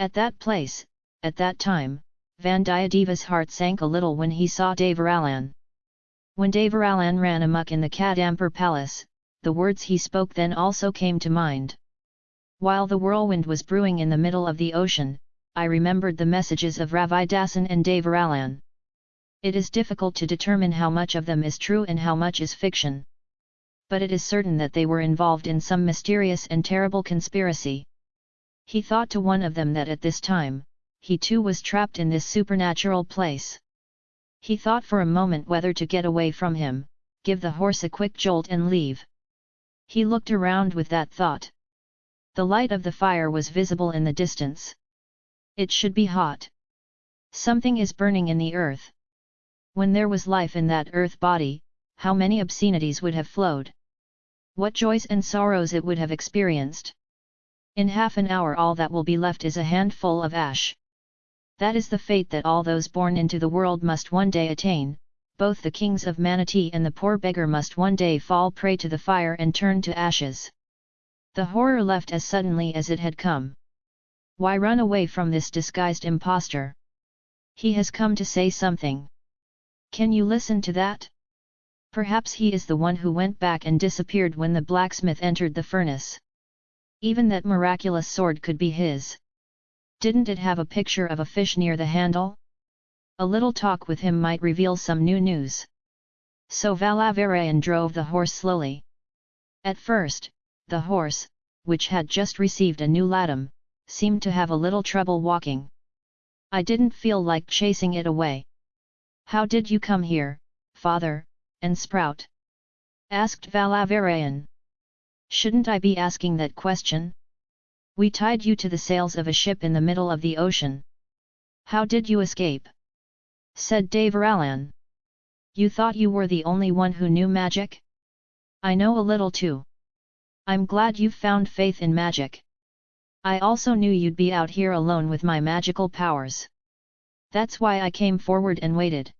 At that place, at that time, Vandiyadeva's heart sank a little when he saw Devaralan. When Devaralan ran amuck in the Kadampur palace, the words he spoke then also came to mind. While the whirlwind was brewing in the middle of the ocean, I remembered the messages of Ravidasan and Devaralan. It is difficult to determine how much of them is true and how much is fiction. But it is certain that they were involved in some mysterious and terrible conspiracy. He thought to one of them that at this time, he too was trapped in this supernatural place. He thought for a moment whether to get away from him, give the horse a quick jolt and leave. He looked around with that thought. The light of the fire was visible in the distance. It should be hot. Something is burning in the earth. When there was life in that earth body, how many obscenities would have flowed? What joys and sorrows it would have experienced! In half an hour all that will be left is a handful of ash. That is the fate that all those born into the world must one day attain, both the kings of Manati and the poor beggar must one day fall prey to the fire and turn to ashes. The horror left as suddenly as it had come. Why run away from this disguised impostor? He has come to say something. Can you listen to that? Perhaps he is the one who went back and disappeared when the blacksmith entered the furnace. Even that miraculous sword could be his. Didn't it have a picture of a fish near the handle? A little talk with him might reveal some new news. So Valavarayan drove the horse slowly. At first, the horse, which had just received a new latam, seemed to have a little trouble walking. I didn't feel like chasing it away. How did you come here, father, and sprout? asked Valavarayan. Shouldn't I be asking that question? We tied you to the sails of a ship in the middle of the ocean. How did you escape? said Devaralan. You thought you were the only one who knew magic? I know a little too. I'm glad you've found faith in magic. I also knew you'd be out here alone with my magical powers. That's why I came forward and waited.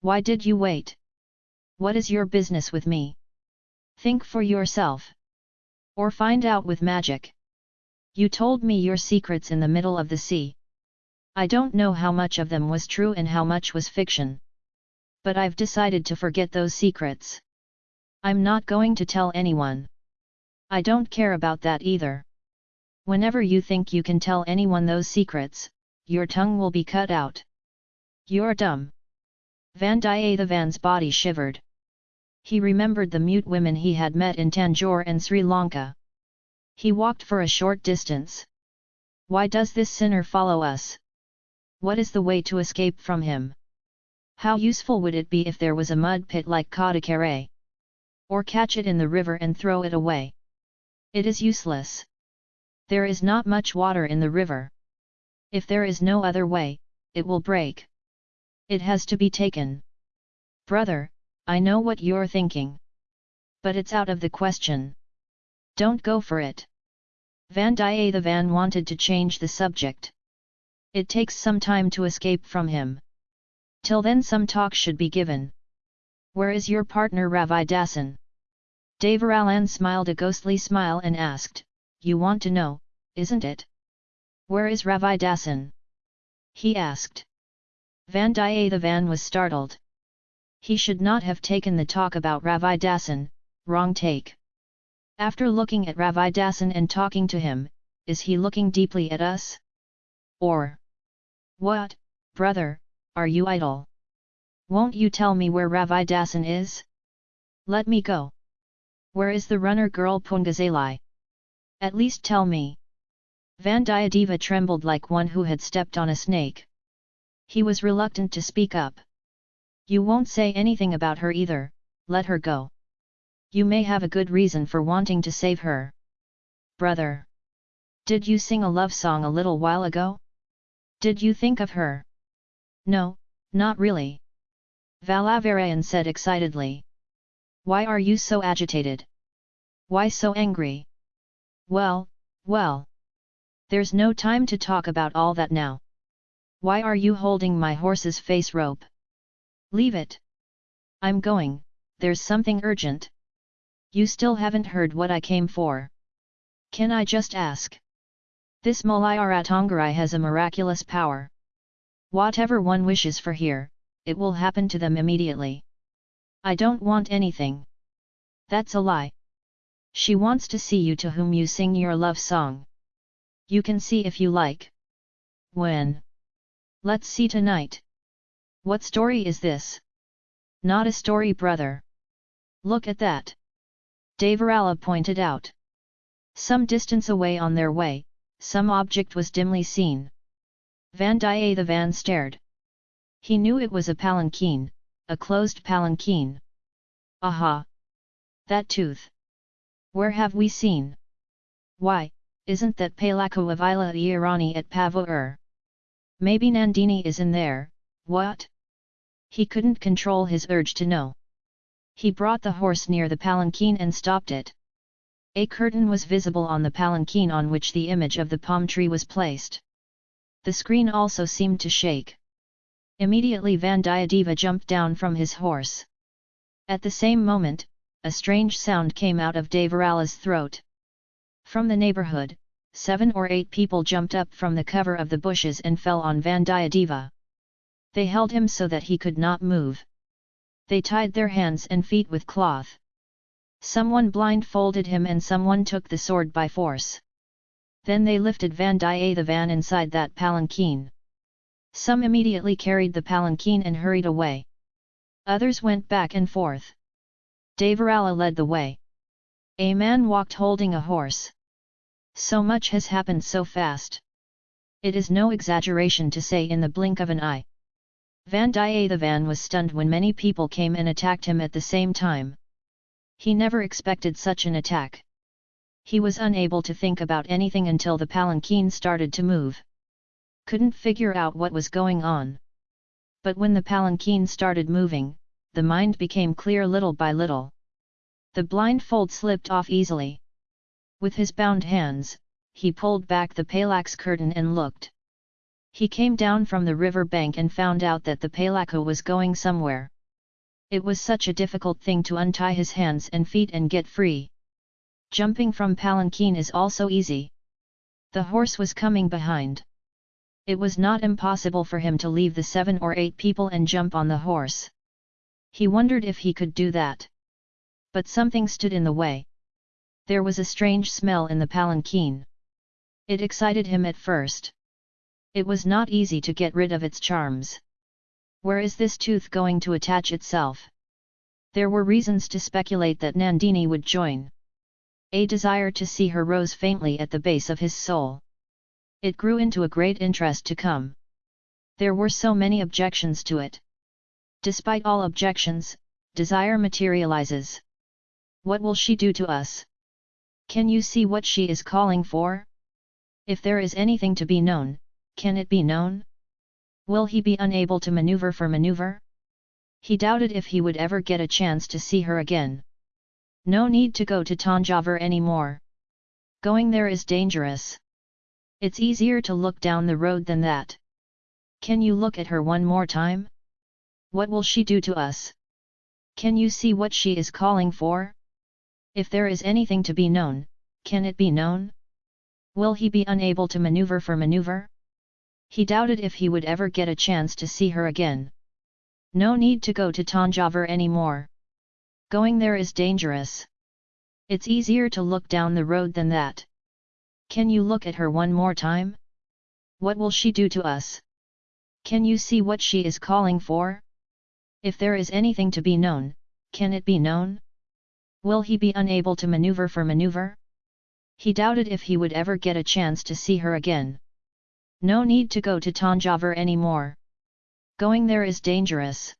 Why did you wait? What is your business with me? Think for yourself. Or find out with magic. You told me your secrets in the middle of the sea. I don't know how much of them was true and how much was fiction. But I've decided to forget those secrets. I'm not going to tell anyone. I don't care about that either. Whenever you think you can tell anyone those secrets, your tongue will be cut out. You're dumb. Vandiyathevan's body shivered. He remembered the mute women he had met in Tanjore and Sri Lanka. He walked for a short distance. Why does this sinner follow us? What is the way to escape from him? How useful would it be if there was a mud pit like Kadakare? Or catch it in the river and throw it away? It is useless. There is not much water in the river. If there is no other way, it will break. It has to be taken. Brother, I know what you're thinking. But it's out of the question. Don't go for it. Vandiyathevan wanted to change the subject. It takes some time to escape from him. Till then some talk should be given. Where is your partner Ravidasan? Devaralan smiled a ghostly smile and asked, You want to know, isn't it? Where is Ravidasan? He asked. Vandiyathevan was startled. He should not have taken the talk about Ravidasan, wrong take. After looking at Ravidasan and talking to him, is he looking deeply at us? Or, What, brother, are you idle? Won't you tell me where Ravidasan is? Let me go. Where is the runner girl Pungazalai? At least tell me. Vandiyadeva trembled like one who had stepped on a snake. He was reluctant to speak up. You won't say anything about her either, let her go. You may have a good reason for wanting to save her. Brother! Did you sing a love song a little while ago? Did you think of her? No, not really. Valavarayan said excitedly. Why are you so agitated? Why so angry? Well, well. There's no time to talk about all that now. Why are you holding my horse's face rope? Leave it. I'm going, there's something urgent. You still haven't heard what I came for. Can I just ask? This Mulayaratongarai has a miraculous power. Whatever one wishes for here, it will happen to them immediately. I don't want anything. That's a lie. She wants to see you to whom you sing your love song. You can see if you like. When? Let's see tonight. What story is this? Not a story brother. Look at that. Devarala pointed out. Some distance away on their way, some object was dimly seen. Vandiyathevan stared. He knew it was a palanquin, a closed palanquin. Aha! That tooth! Where have we seen? Why, isn't that Palaku of Irani at Pavur? Maybe Nandini is in there, what? He couldn't control his urge to know. He brought the horse near the palanquin and stopped it. A curtain was visible on the palanquin on which the image of the palm tree was placed. The screen also seemed to shake. Immediately Vandiyadeva jumped down from his horse. At the same moment, a strange sound came out of Devarala's throat. From the neighborhood, seven or eight people jumped up from the cover of the bushes and fell on Vandiyadeva. They held him so that he could not move. They tied their hands and feet with cloth. Someone blindfolded him and someone took the sword by force. Then they lifted Vandiyathevan inside that palanquin. Some immediately carried the palanquin and hurried away. Others went back and forth. Devarala led the way. A man walked holding a horse. So much has happened so fast. It is no exaggeration to say in the blink of an eye. Vandiyathevan was stunned when many people came and attacked him at the same time. He never expected such an attack. He was unable to think about anything until the palanquin started to move. Couldn't figure out what was going on. But when the palanquin started moving, the mind became clear little by little. The blindfold slipped off easily. With his bound hands, he pulled back the palax curtain and looked. He came down from the river bank and found out that the palaka was going somewhere. It was such a difficult thing to untie his hands and feet and get free. Jumping from palanquin is also easy. The horse was coming behind. It was not impossible for him to leave the seven or eight people and jump on the horse. He wondered if he could do that. But something stood in the way. There was a strange smell in the palanquin. It excited him at first. It was not easy to get rid of its charms. Where is this tooth going to attach itself? There were reasons to speculate that Nandini would join. A desire to see her rose faintly at the base of his soul. It grew into a great interest to come. There were so many objections to it. Despite all objections, desire materializes. What will she do to us? Can you see what she is calling for? If there is anything to be known, can it be known? Will he be unable to maneuver for maneuver? He doubted if he would ever get a chance to see her again. No need to go to Tanjavur anymore. Going there is dangerous. It's easier to look down the road than that. Can you look at her one more time? What will she do to us? Can you see what she is calling for? If there is anything to be known, can it be known? Will he be unable to maneuver for maneuver? He doubted if he would ever get a chance to see her again. No need to go to Tanjavur anymore. Going there is dangerous. It's easier to look down the road than that. Can you look at her one more time? What will she do to us? Can you see what she is calling for? If there is anything to be known, can it be known? Will he be unable to maneuver for maneuver? He doubted if he would ever get a chance to see her again. No need to go to Tanjavur anymore. Going there is dangerous.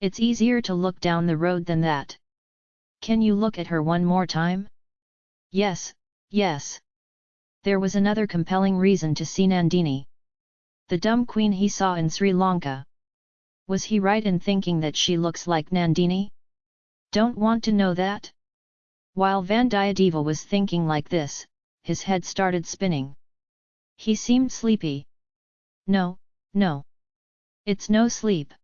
It's easier to look down the road than that. Can you look at her one more time? Yes, yes. There was another compelling reason to see Nandini. The dumb queen he saw in Sri Lanka. Was he right in thinking that she looks like Nandini? Don't want to know that? While Vandiyadeva was thinking like this, his head started spinning. He seemed sleepy. No, no. It's no sleep.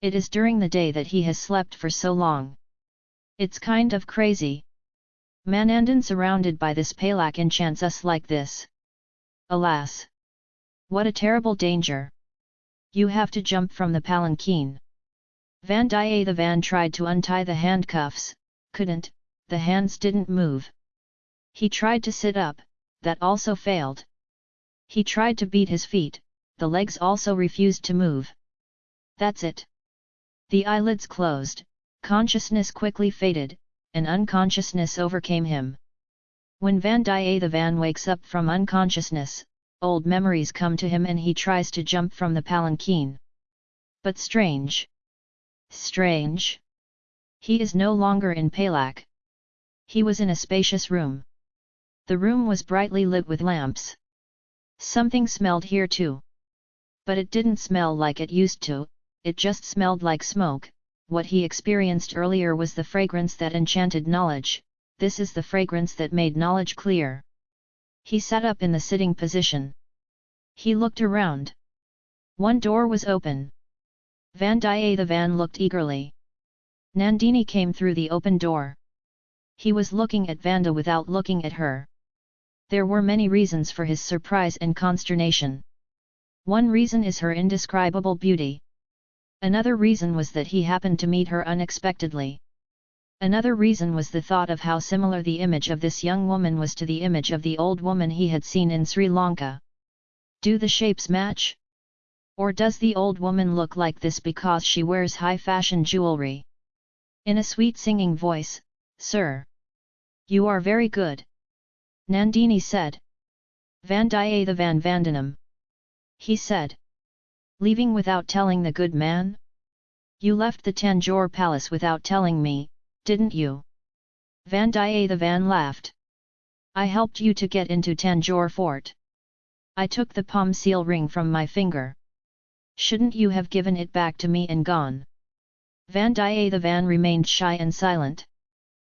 It is during the day that he has slept for so long. It's kind of crazy. Manandan surrounded by this palak enchants us like this. Alas! What a terrible danger! You have to jump from the palanquin. Vandiyathevan tried to untie the handcuffs, couldn't, the hands didn't move. He tried to sit up, that also failed. He tried to beat his feet, the legs also refused to move. That's it. The eyelids closed, consciousness quickly faded, and unconsciousness overcame him. When Vandiyathevan wakes up from unconsciousness, old memories come to him and he tries to jump from the palanquin. But strange! Strange! He is no longer in Palak. He was in a spacious room. The room was brightly lit with lamps. Something smelled here too. But it didn't smell like it used to, it just smelled like smoke, what he experienced earlier was the fragrance that enchanted knowledge, this is the fragrance that made knowledge clear. He sat up in the sitting position. He looked around. One door was open. Vandiyathevan looked eagerly. Nandini came through the open door. He was looking at Vanda without looking at her. There were many reasons for his surprise and consternation. One reason is her indescribable beauty. Another reason was that he happened to meet her unexpectedly. Another reason was the thought of how similar the image of this young woman was to the image of the old woman he had seen in Sri Lanka. Do the shapes match? Or does the old woman look like this because she wears high-fashion jewelry? In a sweet singing voice, Sir! You are very good! Nandini said. Vandiyathevan Vandanam. He said. Leaving without telling the good man? You left the Tanjore palace without telling me, didn't you? Vandiyathevan laughed. I helped you to get into Tanjore fort. I took the palm seal ring from my finger. Shouldn't you have given it back to me and gone? Vandiyathevan remained shy and silent.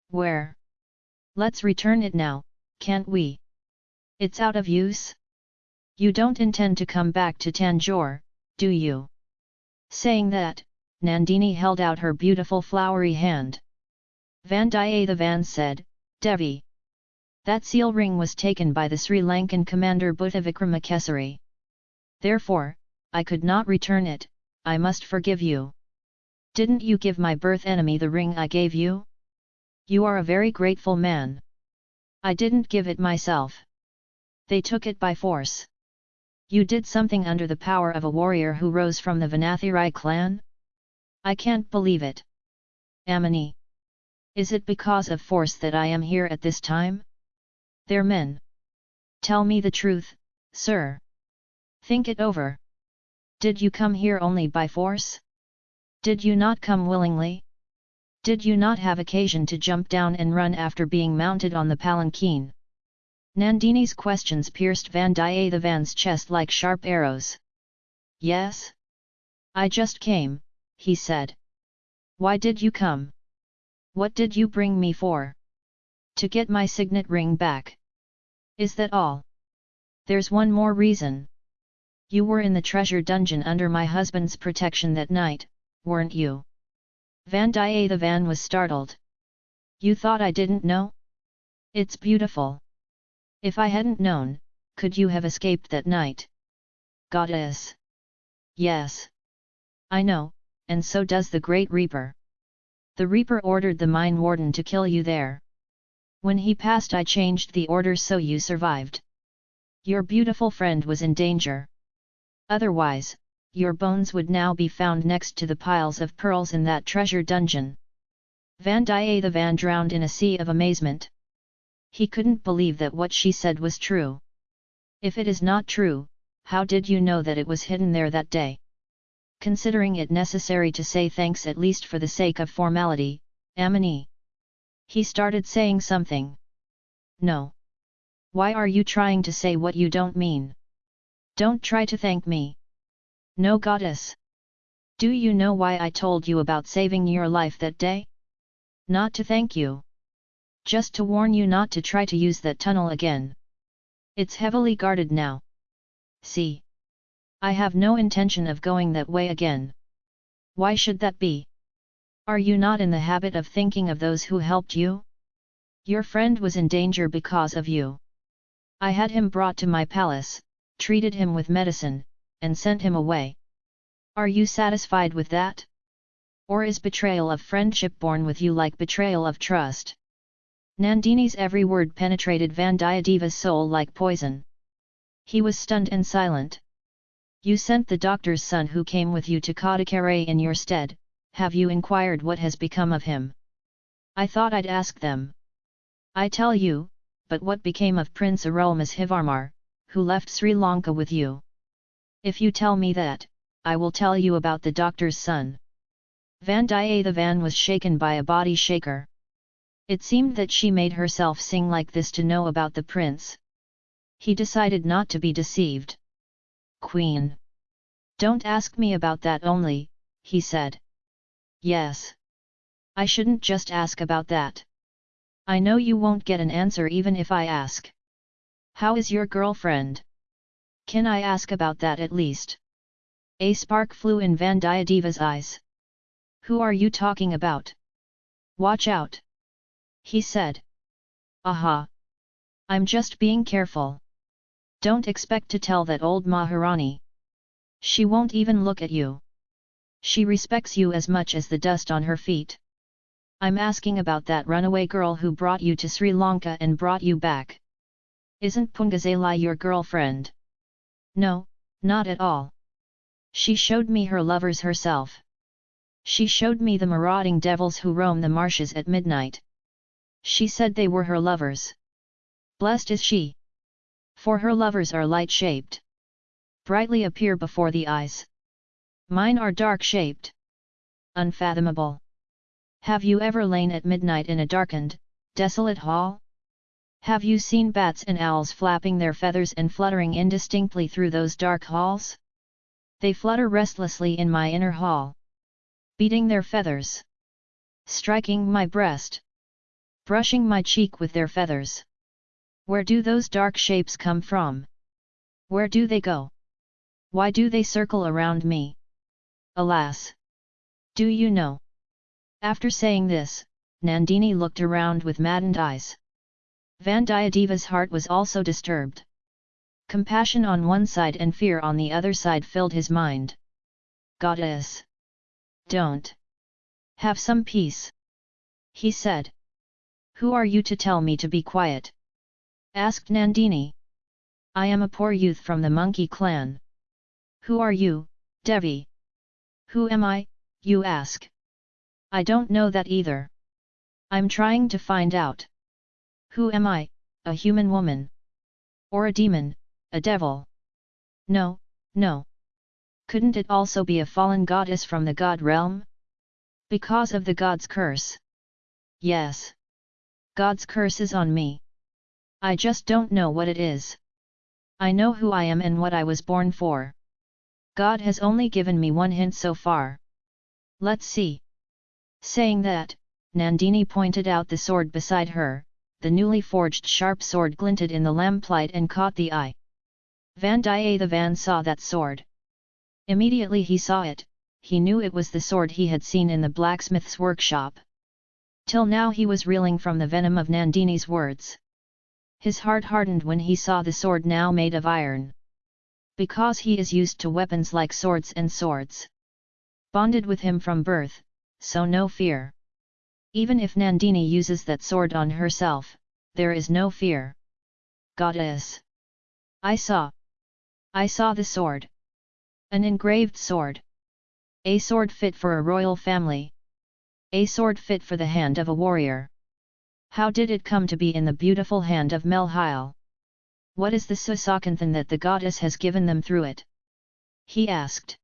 Where? Let's return it now, can't we? It's out of use? You don't intend to come back to Tanjore, do you? Saying that, Nandini held out her beautiful flowery hand. Vandiyathevan said, Devi. That seal ring was taken by the Sri Lankan commander Buddhavikramakesari. Therefore, I could not return it, I must forgive you. Didn't you give my birth enemy the ring I gave you? You are a very grateful man. I didn't give it myself. They took it by force. You did something under the power of a warrior who rose from the Vanathirai clan? I can't believe it. Amini. Is it because of force that I am here at this time? They're men. Tell me the truth, sir. Think it over. Did you come here only by force? Did you not come willingly? Did you not have occasion to jump down and run after being mounted on the palanquin? Nandini's questions pierced Vandiyathevan's chest like sharp arrows. Yes? I just came, he said. Why did you come? What did you bring me for? To get my signet ring back. Is that all? There's one more reason. You were in the treasure dungeon under my husband's protection that night, weren't you? Vandiyathevan was startled. You thought I didn't know? It's beautiful. If I hadn't known, could you have escaped that night? Goddess! Yes. I know, and so does the Great Reaper. The Reaper ordered the Mine Warden to kill you there. When he passed I changed the order so you survived. Your beautiful friend was in danger. Otherwise, your bones would now be found next to the piles of pearls in that treasure dungeon. Vandiyathevan drowned in a sea of amazement. He couldn't believe that what she said was true. If it is not true, how did you know that it was hidden there that day? Considering it necessary to say thanks at least for the sake of formality, Amini. He started saying something. No. Why are you trying to say what you don't mean? Don't try to thank me. No goddess! Do you know why I told you about saving your life that day? Not to thank you. Just to warn you not to try to use that tunnel again. It's heavily guarded now. See. I have no intention of going that way again. Why should that be? Are you not in the habit of thinking of those who helped you? Your friend was in danger because of you. I had him brought to my palace, treated him with medicine, and sent him away. Are you satisfied with that? Or is betrayal of friendship born with you like betrayal of trust? Nandini's every word penetrated Vandiyadeva's soul like poison. He was stunned and silent. You sent the doctor's son who came with you to Kadakare in your stead, have you inquired what has become of him? I thought I'd ask them. I tell you, but what became of Prince Arulmozhivarmar, who left Sri Lanka with you? If you tell me that, I will tell you about the doctor's son. Vandiyathevan was shaken by a body shaker. It seemed that she made herself sing like this to know about the prince. He decided not to be deceived. Queen. Don't ask me about that only, he said. Yes. I shouldn't just ask about that. I know you won't get an answer even if I ask. How is your girlfriend? Can I ask about that at least? A spark flew in Vandiyadeva's eyes. Who are you talking about? Watch out! He said. Aha! I'm just being careful. Don't expect to tell that old Maharani. She won't even look at you. She respects you as much as the dust on her feet. I'm asking about that runaway girl who brought you to Sri Lanka and brought you back. Isn't Pungazalai your girlfriend? No, not at all. She showed me her lovers herself. She showed me the marauding devils who roam the marshes at midnight. She said they were her lovers. Blessed is she. For her lovers are light-shaped. Brightly appear before the eyes. Mine are dark-shaped. Unfathomable. Have you ever lain at midnight in a darkened, desolate hall? Have you seen bats and owls flapping their feathers and fluttering indistinctly through those dark halls? They flutter restlessly in my inner hall. Beating their feathers. Striking my breast. Brushing my cheek with their feathers. Where do those dark shapes come from? Where do they go? Why do they circle around me? Alas! Do you know? After saying this, Nandini looked around with maddened eyes. Vandiyadeva's heart was also disturbed. Compassion on one side and fear on the other side filled his mind. Goddess! Don't! Have some peace! He said. Who are you to tell me to be quiet? asked Nandini. I am a poor youth from the monkey clan. Who are you, Devi? Who am I, you ask? I don't know that either. I'm trying to find out. Who am I, a human woman? Or a demon, a devil? No, no. Couldn't it also be a fallen goddess from the god realm? Because of the god's curse. Yes. God's curse is on me. I just don't know what it is. I know who I am and what I was born for. God has only given me one hint so far. Let's see. Saying that, Nandini pointed out the sword beside her, the newly forged sharp sword glinted in the lamplight and caught the eye. Vandiyathevan saw that sword. Immediately he saw it, he knew it was the sword he had seen in the blacksmith's workshop. Till now he was reeling from the venom of Nandini's words. His heart hardened when he saw the sword now made of iron. Because he is used to weapons like swords and swords. Bonded with him from birth, so no fear. Even if Nandini uses that sword on herself, there is no fear. Goddess! I saw. I saw the sword. An engraved sword. A sword fit for a royal family. A sword fit for the hand of a warrior. How did it come to be in the beautiful hand of Melhile? What is the Susakanthan that the goddess has given them through it? He asked.